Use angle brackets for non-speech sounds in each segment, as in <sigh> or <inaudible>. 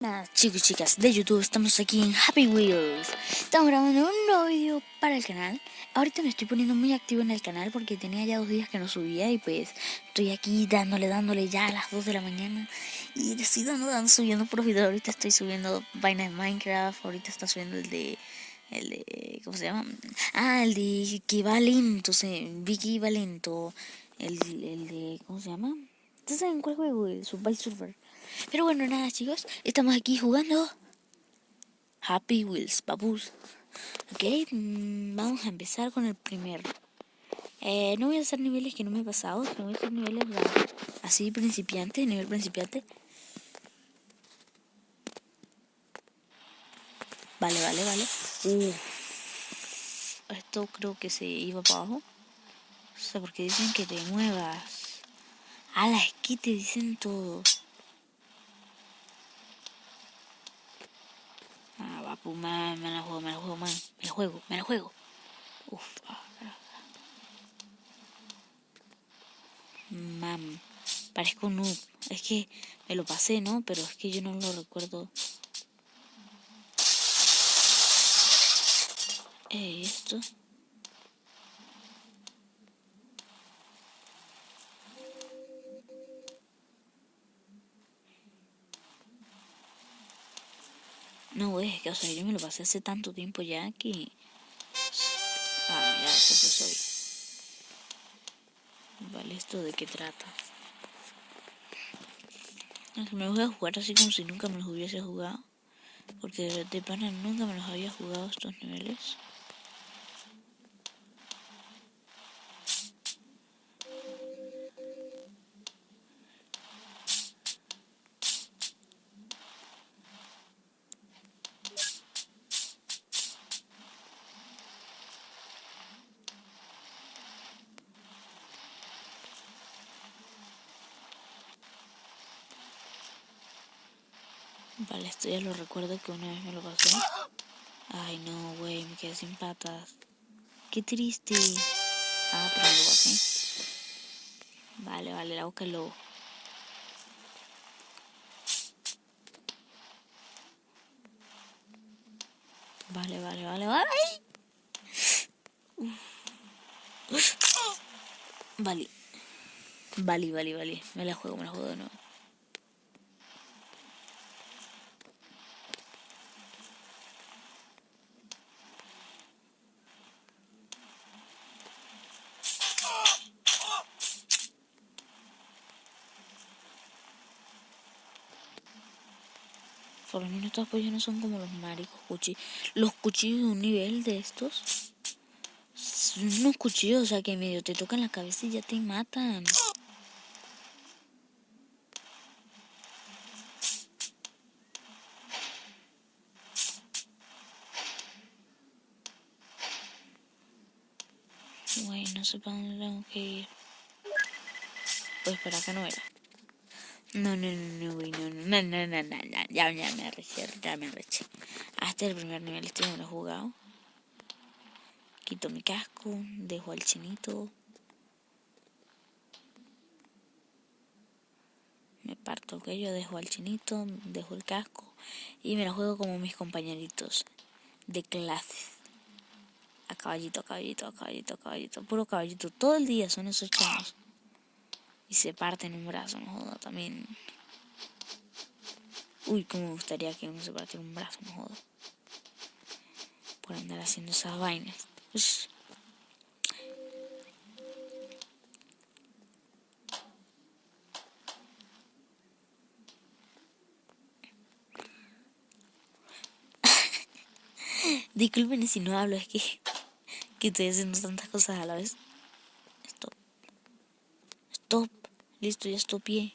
Nada, chicos y chicas de YouTube, estamos aquí en Happy Wheels. Estamos grabando un nuevo video para el canal. Ahorita me estoy poniendo muy activo en el canal porque tenía ya dos días que no subía y pues estoy aquí dándole, dándole ya a las 2 de la mañana. Y estoy dando, subiendo por video. Ahorita estoy subiendo vaina de Minecraft, ahorita está subiendo el de... El de, ¿cómo se llama? Ah, el de equivalento, sí, Vicky Valento. El, el de, ¿cómo se llama? ¿Ustedes saben cuál juego? El Subway Surfer. Pero bueno, nada chicos, estamos aquí jugando Happy Wheels, papus. Ok, mm, vamos a empezar con el primero. Eh, no voy a hacer niveles que no me he pasado, voy a hacer niveles así principiante, nivel principiante. Vale, vale, vale. Esto creo que se iba para abajo. O sea, porque dicen que te muevas. A la que te dicen todo. papu, me, me la juego, me la juego, man. Me la juego, me la juego. Uf. Ah, Mam, parezco un noob. Es que me lo pasé, ¿no? Pero es que yo no lo recuerdo. Eh, esto. No, es que, o sea, yo me lo pasé hace tanto tiempo ya que... Ah, mira, esto pues hoy. Vale, ¿esto de qué trata? Me voy a jugar así como si nunca me los hubiese jugado. Porque de pana nunca me los había jugado estos niveles. Vale, esto ya lo recuerdo que una vez me lo pasé. Ay, no, güey, me quedé sin patas. Qué triste. Ah, pero lo pasé. Vale, vale, la boca del lobo. Vale, vale, vale, vale. Vale. Vale, vale, vale. Me la juego, me la juego de nuevo. Por lo menos estos pollos no son como los maricos cuchillos. Los cuchillos de un nivel de estos. Son unos cuchillos, o sea, que medio te tocan la cabeza y ya te matan. Güey, no sé para dónde tengo que ir. Pues para acá no era. No, no, no, no, güey, no, no, no, no, no, no, ya, ya me arreché, ya me arreché. Hasta el primer nivel este no lo he jugado. Quito mi casco, dejo al chinito. Me parto cuello, dejo al chinito, dejo el casco y me la juego como mis compañeritos de clase. A caballito, a caballito, a caballito, a caballito, puro caballito. Todo el día son esos chanos y se parte en un brazo, no joda, también. Uy, cómo me gustaría que uno se partiera un brazo, no joda. Por andar haciendo esas vainas. <laughs> Disculpen si no hablo, es que, que estoy haciendo tantas cosas a la vez. Stop. Stop. Listo, ya estopié.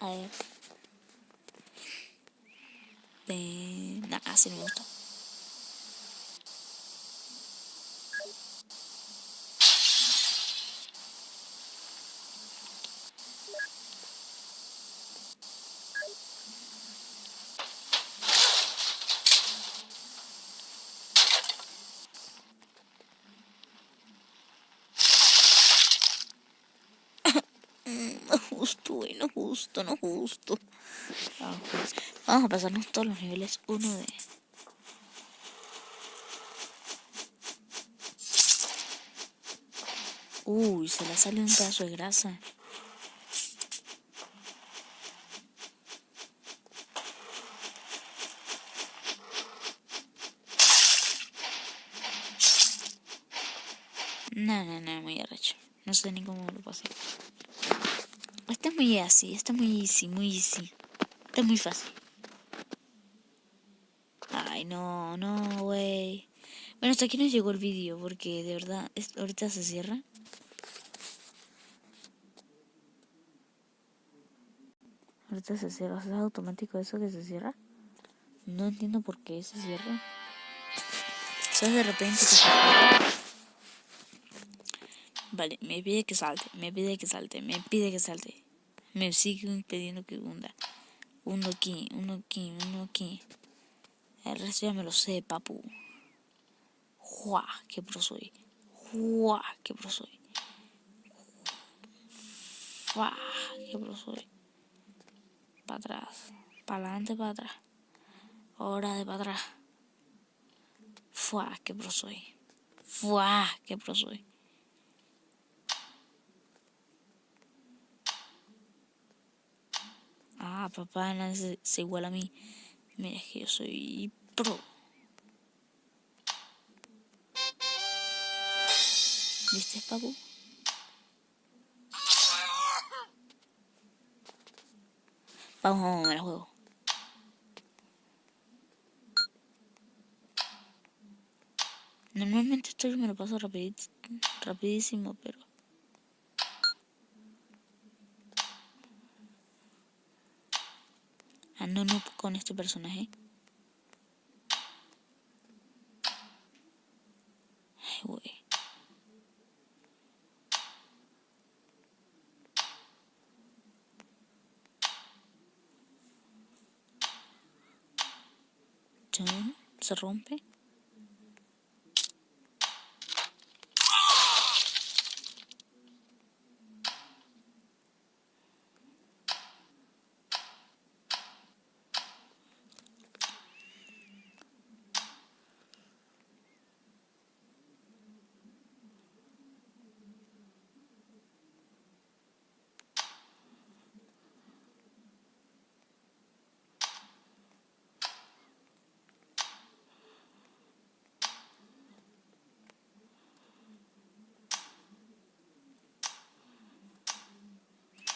A ver. De... Nah, así me gusta. Justo, no justo. Vamos a pasarnos todos los niveles uno de... Uy, se le sale un pedazo de grasa. No, no, no, muy arrecho. No sé ni cómo lo pasé. Este es muy así, este es muy easy, muy easy. Este es muy fácil. Ay, no, no, güey. Bueno, hasta aquí nos llegó el vídeo porque de verdad, ahorita se cierra. Ahorita se cierra, ¿es automático eso que se cierra? No entiendo por qué se cierra. ¿Sabes de repente que se cierra? Vale, me pide que salte, me pide que salte, me pide que salte. Me sigue pidiendo que hunda. Uno aquí, uno aquí, uno aquí. El resto ya me lo sé, papu. ¡Jua! ¡Qué pro soy! ¡Jua! ¡Qué pro soy! ¡Qué pro soy! Para atrás, para adelante, para atrás. Ahora de para atrás. ¡Fua! ¡Qué pro soy! ¡Fua! ¡Qué pro soy! Ah, papá, nadie se, igual a mí. Mira, que yo soy pro. ¿Viste, papu? Vamos, vamos, el juego. Normalmente esto yo me lo paso rapidísimo, pero... no, no con este personaje. Se rompe.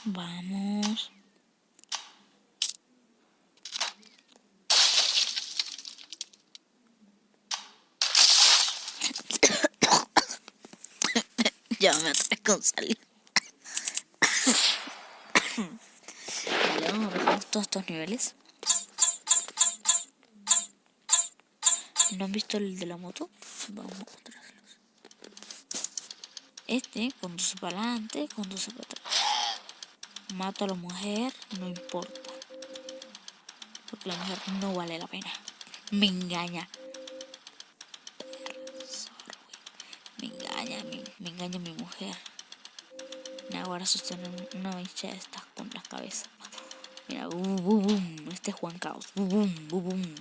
Vamos. <coughs> ya me atrevo con salir. <coughs> vamos a todos estos niveles. ¿No han visto el de la moto? Vamos a mostrarlos. Este conduce para adelante, conduce para atrás mato a la mujer, no importa. Porque la mujer no vale la pena. Me engaña. Me engaña, me, me engaña mi mujer. Me ahora sostener una mancha de estas con la cabeza. Mira, boom, boom, boom. Este es Juan Caos. Boom, boom, boom.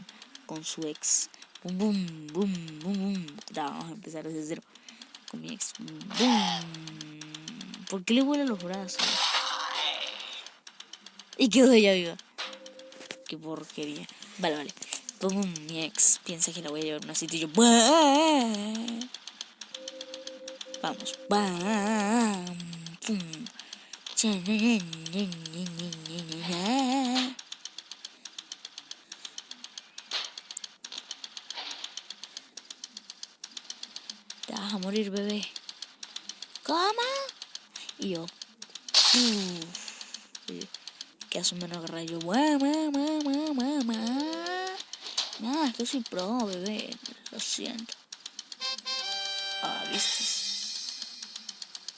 Con su ex. Boom, boom, boom, boom, boom. vamos a empezar desde cero. Con mi ex. Boom. ¿Por qué le vuelan los brazos? Y quedó ella viva. Qué porquería. Vale, vale. Como mi ex piensa que la voy a llevar a cita y yo. Vamos. Te vas a morir, bebé. ¿Cómo? Y yo. Que hace un menor rayo. Nada, esto soy pro, bebé. Lo siento. Ah,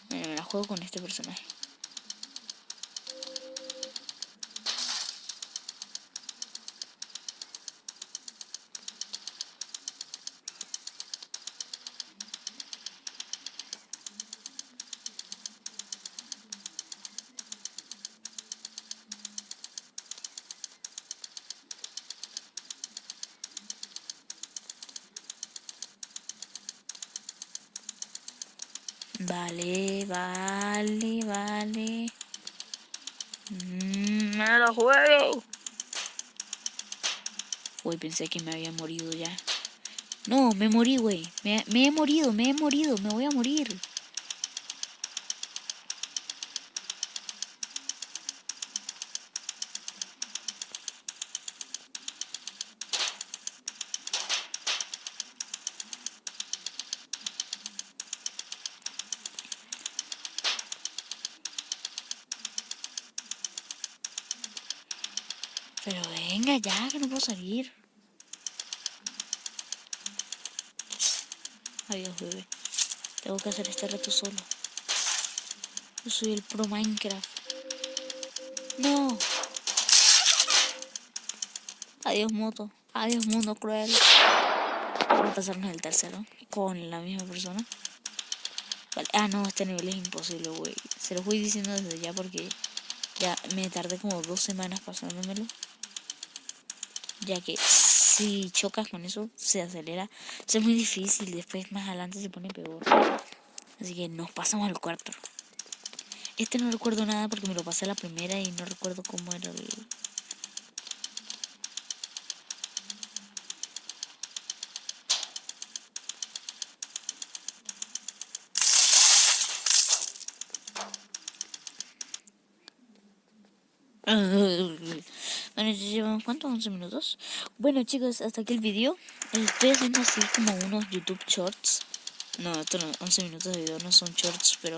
me la juego con este personaje. Vale, vale, vale. Mm, me lo juego. Uy, pensé que me había morido ya. No, me morí, güey. Me, me he morido, me he morido, me voy a morir. Pero venga ya, que no puedo salir. Adiós, bebé. Tengo que hacer este reto solo. Yo soy el pro Minecraft. No. Adiós, moto. Adiós, mundo cruel. Vamos a pasarnos el tercero con la misma persona. Ah, no, este nivel es imposible, güey. Se lo voy diciendo desde ya porque ya me tardé como dos semanas pasándomelo ya que si chocas con eso se acelera. es muy difícil, después más adelante se pone peor. Así que nos pasamos al cuarto. Este no recuerdo nada porque me lo pasé a la primera y no recuerdo cómo era el... 111 minutos. Bueno chicos, hasta aquí el video. Eh, estoy haciendo así como unos YouTube Shorts. No, estos 11 minutos de video no son shorts, pero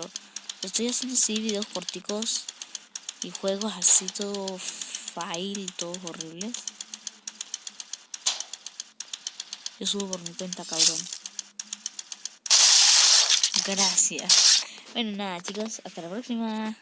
estoy haciendo así videos corticos y juegos así todo file, todos horribles. Yo subo por mi cuenta, cabrón. Gracias. Bueno, nada chicos, hasta la próxima.